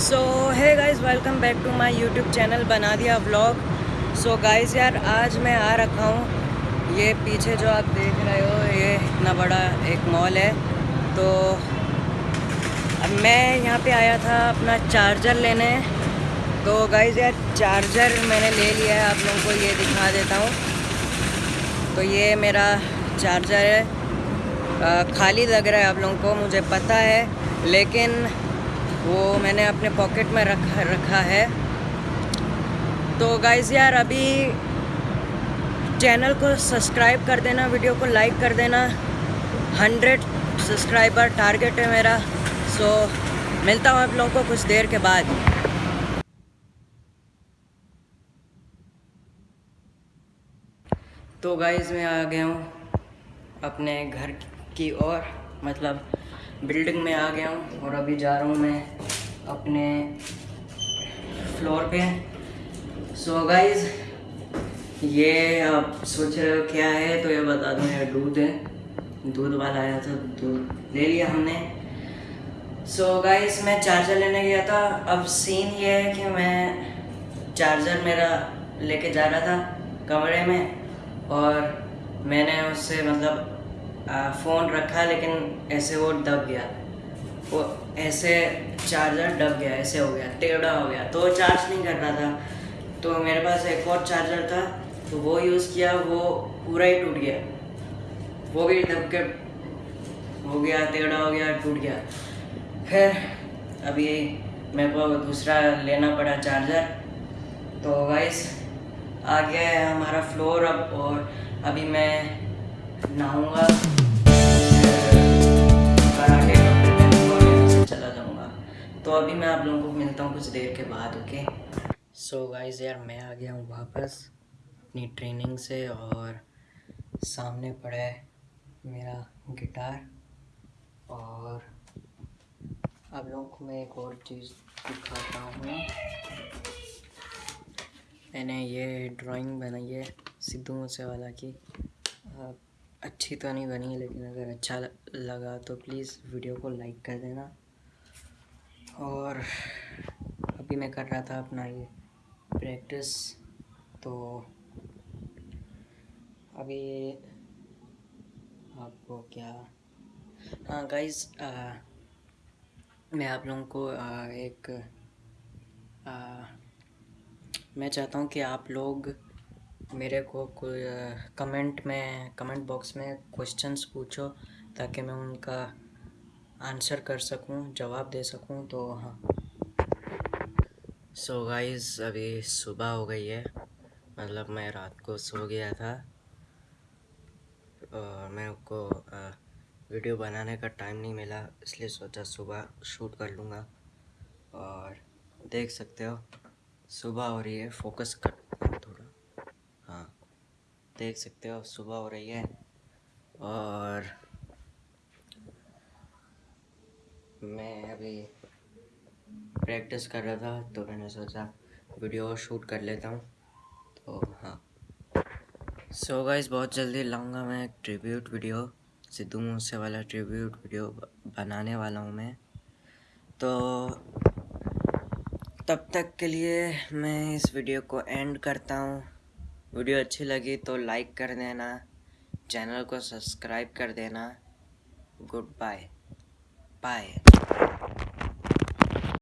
सो है guys welcome back to my YouTube channel बना दिया व्लॉग सो गाइज़ यार, आज मैं आ रखा हूँ। ये पीछे जो आप देख रहे हो, ये इतना बड़ा एक मॉल है। तो अब मैं यहाँ पे आया था अपना चार्जर लेने। तो गाइज़ यार चार्जर मैंने ले लिया है। आप लोगों को ये दिखा देता हूँ। तो ये मेरा चार्जर है। खाली लग रहा है आप लोगों को, मुझे पता है, लेकिन वो मैंने अपने पॉकेट में रख, रखा है। तो गाइज़ यार, अभी चैनल को सब्सक्राइब कर देना वीडियो को लाइक कर देना। हंड्रेड सब्सक्राइबर टारगेट है मेरा। सो मिलता हूँ आप लोगों को कुछ देर के बाद। तो गाइज़ मैं आ गया हूँ अपने घर की ओर मतलब बिल्डिंग में आ गया हूँ और अभी जा रहा हूँ मैं अपने फ्लोर पे। सो so गाइज़ ये आप सोच रहे हो क्या है? तो ये बता दूँ, ये दूध है। दूध वाला आया था, दूध ले लिया हमने। सो so गाइज़ मैं चार्जर लेने गया था। अब सीन ये है कि मैं चार्जर मेरा लेके जा रहा था कमरे में और मैंने उससे मतलब फ़ोन रखा, लेकिन ऐसे वो दब गया। वो ऐसे चार्जर दब गया, ऐसे हो गया, टेढ़ा हो गया। तो चार्ज नहीं कर रहा था। तो मेरे पास एक और चार्जर था तो वो यूज़ किया, वो पूरा ही टूट गया। वो भी दब के हो गया, टेढ़ा हो गया, टूट गया। फिर अभी मेरे को दूसरा लेना पड़ा चार्जर तो वाइस आ गया है हमारा फ्लोर अब, और अभी मैं नहाऊँगा चला जाऊँगा। तो अभी मैं आप लोगों को मिलता हूँ कुछ देर के बाद, ओके? सो गाइस यार, मैं आ गया हूँ वापस अपनी ट्रेनिंग से और सामने पड़ा है मेरा गिटार और आप लोगों को मैं एक और चीज़ दिखाता हूँ। मैंने ये ड्राइंग बनाई है सिद्धू मूसेवाला की। अच्छी तो नहीं बनी लेकिन अगर अच्छा लगा तो प्लीज़ वीडियो को लाइक कर देना। और अभी मैं कर रहा था अपना ये प्रैक्टिस तो अभी आपको क्या? हाँ गाइस मैं आप लोगों को आ, एक आ, मैं चाहता हूँ कि आप लोग मेरे को कमेंट में कमेंट बॉक्स में क्वेश्चंस पूछो, ताकि मैं उनका आंसर कर सकूँ, जवाब दे सकूँ तो हाँ। सो so गाइस अभी सुबह हो गई है मतलब मैं रात को सो गया था, और मेरे को वीडियो बनाने का टाइम नहीं मिला, इसलिए सोचा सुबह शूट कर लूँगा, और देख सकते हो, सुबह हो रही है फोकस कर देख सकते हो, सुबह हो रही है और मैं अभी प्रैक्टिस कर रहा था तो मैंने सोचा वीडियो शूट कर लेता हूँ। तो हाँ। सो so गाइस बहुत जल्दी लाऊँगा मैं एक ट्रिब्यूट वीडियो सिद्धू मूसे वाला ट्रिब्यूट वीडियो बनाने वाला हूँ मैं। तो तब तक के लिए मैं इस वीडियो को एंड करता हूँ। वीडियो अच्छी लगी तो लाइक कर देना, चैनल को सब्सक्राइब कर देना। Good bye. बाय।